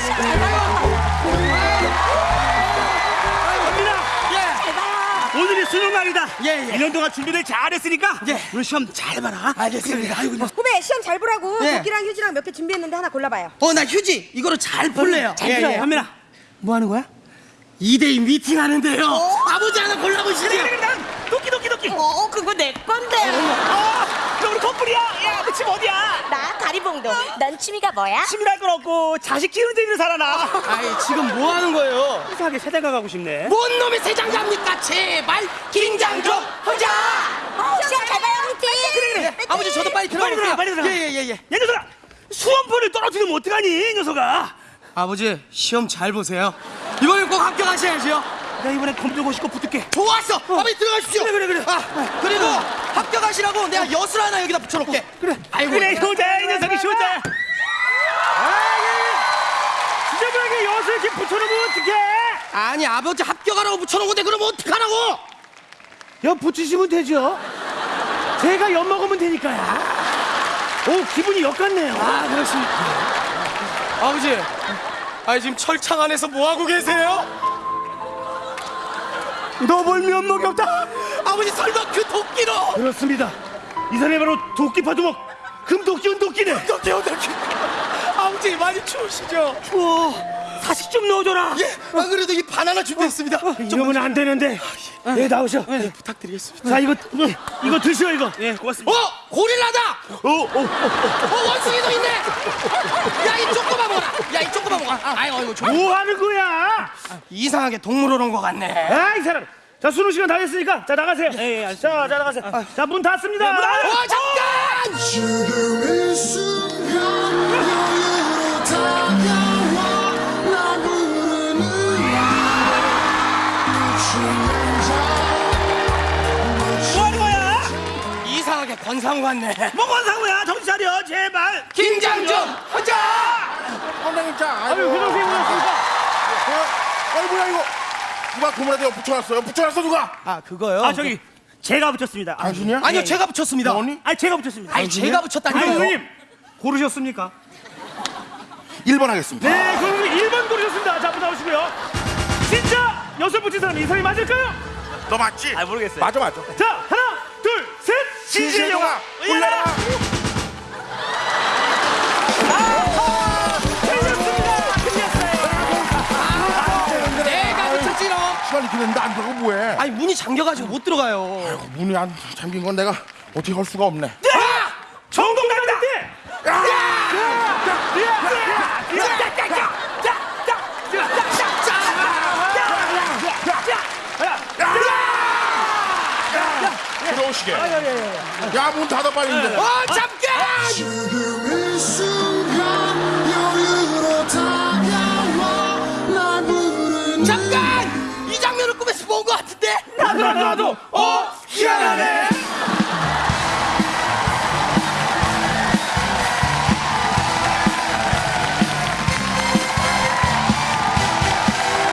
아저씨 예. 제발요. 오늘이 수능 날이다. 예, 예. 1년 동안 준비를 잘했으니까 예. 오늘 시험 잘 봐라. 알겠습니다. 아이고, 나... 후배 시험 잘 보라고 예. 도끼랑 휴지랑 몇 개 준비했는데 하나 골라봐요. 어, 나 휴지 이거로 잘 음, 볼래요. 잘 예, 풀어요. 한민아, 예. 뭐 하는 거야? 이대이 미팅 하는데요. 어? 아버지 하나 골라보시래요. 네, 네, 네. 도끼, 도끼, 도끼. 어, 그거 내 건데. 어, 취미가 뭐야? 취미랄 건 없고 자식 키우는 데 있는 살아나. 아이, 지금 뭐 하는 거예요? 이상하게 세대가 가고 싶네. 뭔 놈의 세장갑니까? 제발 긴장 좀 하자. 어, 시험 잘 봐요, 화이팅! 그래, 그래. 아버지 저도 빨리 들어가 빨리 들어가. 빨리 들어가. 예, 예, 예, 예. 야, 녀석아. 수험표를 떨어뜨리면 어떡하니, 이 녀석아. 아버지 시험 잘 보세요. 이번엔 꼭 합격하셔야죠. 나 이번에 검정 씻고 붙을게. 좋았어. 아버지 들어가십시오. 그래, 그래, 그래. 아, 그리고 합격하시라고 내가 엿을 하나 여기다 붙여놓게. 그래. 아이고. 그래, 효자야, 이 녀석이 효자 지저분하게 엿을 이렇게 붙여놓으면 어떡해? 아니 아버지 합격하라고 붙여놓은 건데 그럼 어떡하라고? 엿 붙이시면 되죠. 제가 엿 먹으면 되니까요. 오, 기분이 엿 같네요. 아 그렇습니까? 아버지, 아 지금 철창 안에서 뭐 하고 계세요? 너 볼면 면목이 없다. 아버지 설마 그 도끼로? 그렇습니다. 이 사람이 바로 도끼 파 두목 금도끼 은도끼네. 도끼 도끼. 아버지 많이 추우시죠? 추워. 사식 좀 넣어줘라. 예. 아 그래도 이 바나나 준비했습니다. 이러면 안 되는데. 예, 나오셔. 예, 부탁드리겠습니다. 자, 이거 음, 이거 드시오 이거. 예, 고맙습니다. 어 고릴라다. 어, 어, 어. 어 원숭이도 있네. 야이 조그만 먹어라. 야이 조그만 먹어. 아이 어이구 좀뭐 하는 거야? 이상하게 동물원 온것 같네. 아, 이 사람. 자, 수능 시간 다 됐으니까 자 나가세요. 예, 예, 자, 자 나가세요. 자, 문 닫습니다. 어 잠깐. 이 뭐? 이상하게 권상 같네. 뭐 거야? 정신 차려, 제발. 긴장 좀 하자. 선생님 자 아유, 회장님 오셨습니까? 아이 뭐야 이거 누가 고문에다 엿 붙여놨어요 붙여놨어 누가 아 그거요? 아, 저기 제가 붙였습니다. 당신이야? 아니요 제가 붙였습니다. 너니? 아, 제가 붙였습니다. 아니 제가 붙였다니까요. 아니, 선생님. 고르셨습니까? 1번 하겠습니다 네, 그럼 1번 고르셨습니다. 자, 한번 나오시고요. 진짜 여섯 붙인 사람 이 사람이 맞을까요? 너 맞지? 아, 모르겠어요. 맞아 맞아 자, 하나, 둘, 셋. 진실 영화. 올려라 틀렸습니다. 틀렸어요. 내가 붙였지롱. 시간이 길었는데 안 들어가 뭐해 아니 문이 잠겨가지고 못 들어가요. 문이 안 잠긴 건 내가 어떻게 할 수가 없네 아! 들어오시게 야문 닫아 빨리 이제 어 잠깐. 지금 이 순간 여유로 다가와 나 부르는 잠깐. 이 장면을 꿈에서 본 것 같은데. 나도 나도 나도. 어